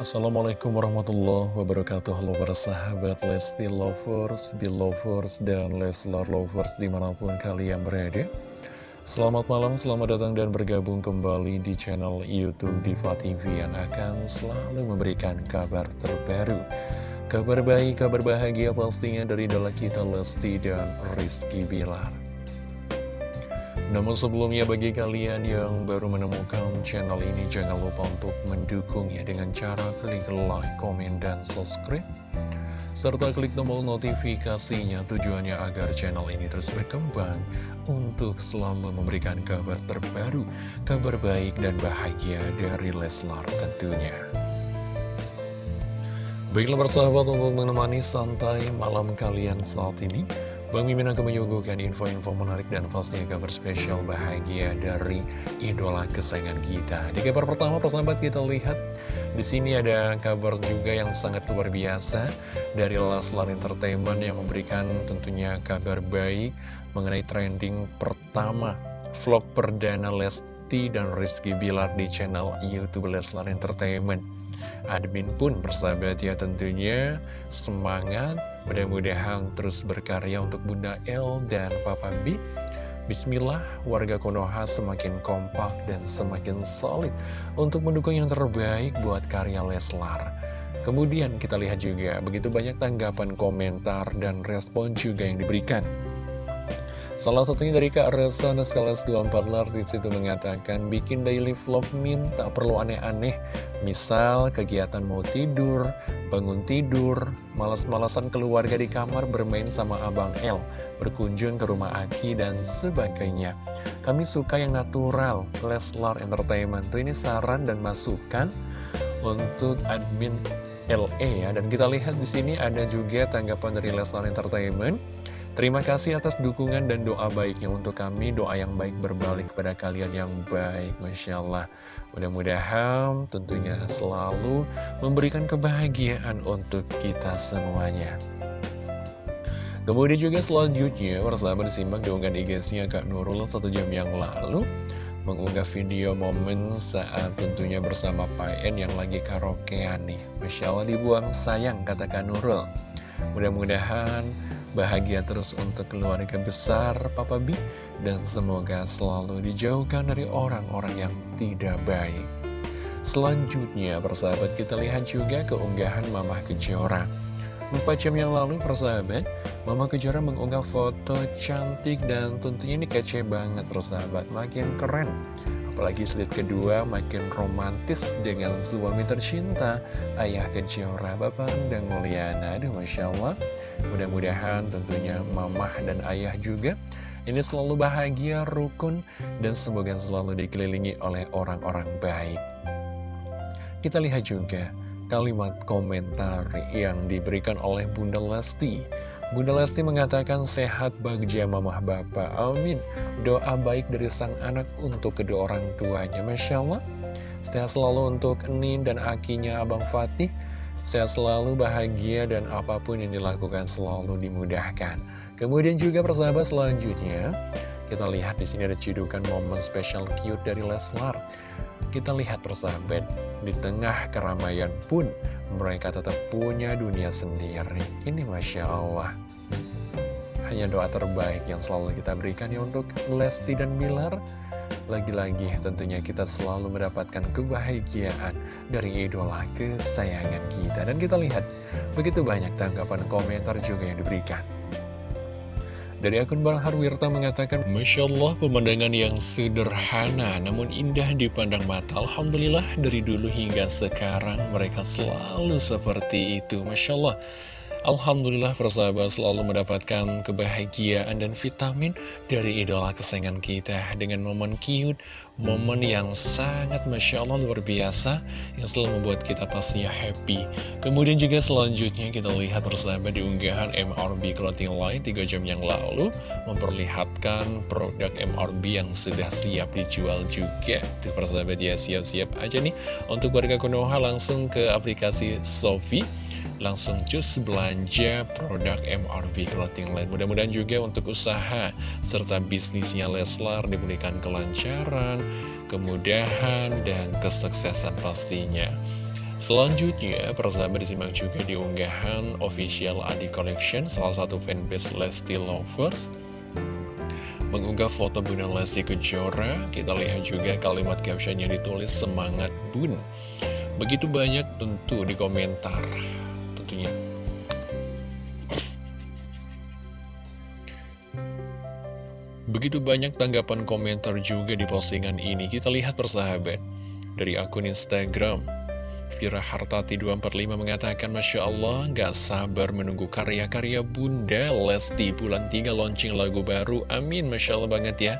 Assalamualaikum warahmatullahi wabarakatuh. Halo para sahabat Lesti Lovers, Belovers, dan Leslar Lovers di mana pun kalian berada. Selamat malam, selamat datang dan bergabung kembali di channel Youtube Diva TV Yang akan selalu memberikan kabar terbaru. Kabar baik, kabar bahagia pastinya dari idola kita Lesti dan Rizky Bilar namun sebelumnya bagi kalian yang baru menemukan channel ini jangan lupa untuk mendukungnya dengan cara klik like, komen, dan subscribe serta klik tombol notifikasinya tujuannya agar channel ini terus berkembang untuk selalu memberikan kabar terbaru, kabar baik dan bahagia dari Leslar tentunya. Baiklah bersahabat untuk menemani santai malam kalian saat ini Bang Mimin akan menyuguhkan info-info menarik dan pastinya kabar spesial bahagia dari idola kesayangan kita. Di kabar pertama, persahabat kita lihat di sini ada kabar juga yang sangat luar biasa dari Leslar Entertainment yang memberikan tentunya kabar baik mengenai trending pertama vlog perdana Lesti dan Rizky Bilar di channel YouTube Leslar Entertainment. Admin pun bersahabat ya tentunya semangat mudah-mudahan terus berkarya untuk Bunda L dan Papa B Bismillah, warga Konoha semakin kompak dan semakin solid untuk mendukung yang terbaik buat karya Leslar. Kemudian kita lihat juga begitu banyak tanggapan, komentar, dan respon juga yang diberikan. Salah satunya dari Kak Resa Naskalas 24 Lar itu mengatakan bikin daily vlog min tak perlu aneh-aneh. Misal kegiatan mau tidur, bangun tidur, malas-malasan keluarga di kamar bermain sama Abang L Berkunjung ke rumah Aki dan sebagainya. Kami suka yang natural, Leslar Entertainment. Tuh ini saran dan masukan untuk admin LE ya. Dan kita lihat di sini ada juga tanggapan dari Leslar Entertainment Terima kasih atas dukungan dan doa baiknya untuk kami. Doa yang baik berbalik kepada kalian yang baik Masya Allah. Mudah-mudahan tentunya selalu memberikan kebahagiaan untuk kita semuanya. Kemudian juga selanjutnya Persahabat disimak diunggah IG-nya Kak Nurul satu jam yang lalu Mengunggah video momen saat tentunya bersama Pak En yang lagi karaokean nih. Masya Allah dibuang sayang kata Kak Nurul. Mudah-mudahan Bahagia terus untuk keluarga besar Papa B Dan semoga selalu dijauhkan dari orang-orang yang tidak baik. Selanjutnya persahabat kita lihat juga keunggahan Mama Kejora. Empat jam yang lalu persahabat Mama Kejora mengunggah foto cantik dan tentunya ini kece banget persahabat Makin keren. Apalagi slide kedua makin romantis dengan suami tercinta Ayah Kejora Bapak Endang Mulyana. Aduh Masya Allah Mudah-mudahan tentunya mamah dan ayah juga ini selalu bahagia, rukun, dan semoga selalu dikelilingi oleh orang-orang baik. Kita lihat juga kalimat komentar yang diberikan oleh Bunda Lesti. Bunda Lesti mengatakan sehat bagja mamah bapak, amin. Doa baik dari sang anak untuk kedua orang tuanya, Masya Allah. Sehat selalu untuk Nin dan akinya Abang Fatih. Sehat selalu, bahagia, dan apa pun yang dilakukan selalu dimudahkan. Kemudian juga persahabat selanjutnya, kita lihat di sini ada cidukan momen spesial cute dari Leslar. Kita lihat persahabat, di tengah keramaian pun mereka tetap punya dunia sendiri. Ini Masya Allah. Hanya doa terbaik yang selalu kita berikan ya untuk Lesti dan Bilar. Lagi-lagi tentunya kita selalu mendapatkan kebahagiaan dari idola kesayangan kita. Dan kita lihat begitu banyak tanggapan komentar juga yang diberikan. Dari akun Bang Harwirta mengatakan, Masya Allah pemandangan yang sederhana namun indah dipandang mata. Alhamdulillah dari dulu hingga sekarang mereka selalu seperti itu. Masya Allah. Alhamdulillah persahabat selalu mendapatkan kebahagiaan dan vitamin dari idola kesayangan kita dengan momen cute, momen yang sangat Masya Allah luar biasa yang selalu membuat kita pastinya happy. Kemudian juga selanjutnya kita lihat persahabat di unggahan MRB Clothing Line 3 jam yang lalu memperlihatkan produk MRB yang sudah siap dijual juga. Tuh persahabat ya siap-siap aja nih untuk warga Konoha langsung ke aplikasi Sofi langsung cus belanja produk MRV Clothing Line. Mudah-mudahan juga untuk usaha serta bisnisnya Leslar diberikan kelancaran, kemudahan, dan kesuksesan pastinya. Selanjutnya, persahabat disimak juga di unggahan official Adi Collection, salah satu fanbase Lesti Lovers. Mengunggah foto Bunda Lesti Kejora, kita lihat juga kalimat caption yang ditulis semangat bun. Begitu banyak tentu di komentar, Begitu banyak tanggapan komentar juga di postingan ini, kita lihat persahabat. Dari akun Instagram, Vira Hartati 245 mengatakan Masya Allah gak sabar menunggu karya-karya Bunda Lesti bulan 3 launching lagu baru. Amin Masya Allah banget ya.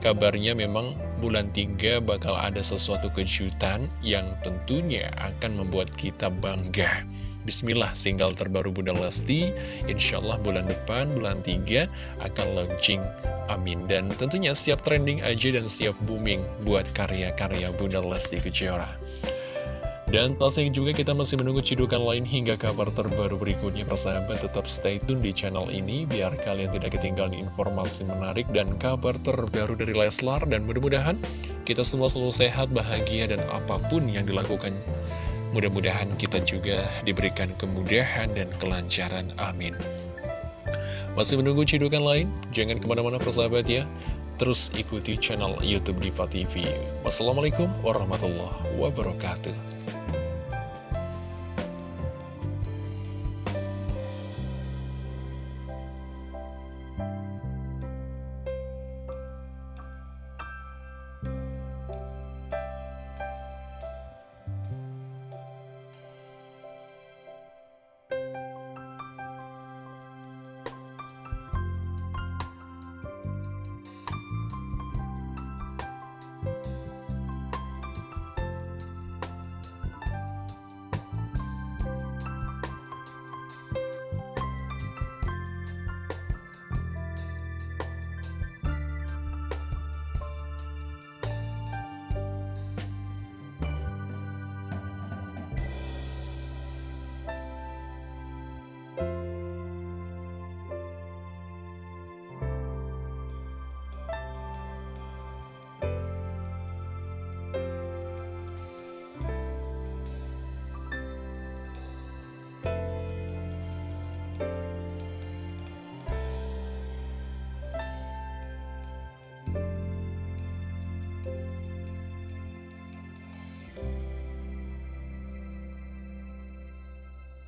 Kabarnya memang bulan 3 bakal ada sesuatu kejutan yang tentunya akan membuat kita bangga Bismillah single terbaru Bunda Lesti. Insya Allah bulan depan bulan 3 akan launching. Amin. Dan tentunya siap trending aja dan siap booming buat karya-karya Bunda Lesti Kejora. Dan pastinya juga kita masih menunggu cidukan lain hingga kabar terbaru berikutnya. Persahabat tetap stay tune di channel ini biar kalian tidak ketinggalan informasi menarik dan kabar terbaru dari Leslar. Dan mudah-mudahan kita semua selalu sehat, bahagia dan apa pun yang dilakukan mudah-mudahan kita juga diberikan kemudahan dan kelancaran amin. Masih menunggu cidukan lain? Jangan ke mana-mana persahabat ya. Terus ikuti channel Youtube Diva TV. Wassalamualaikum warahmatullahi wabarakatuh.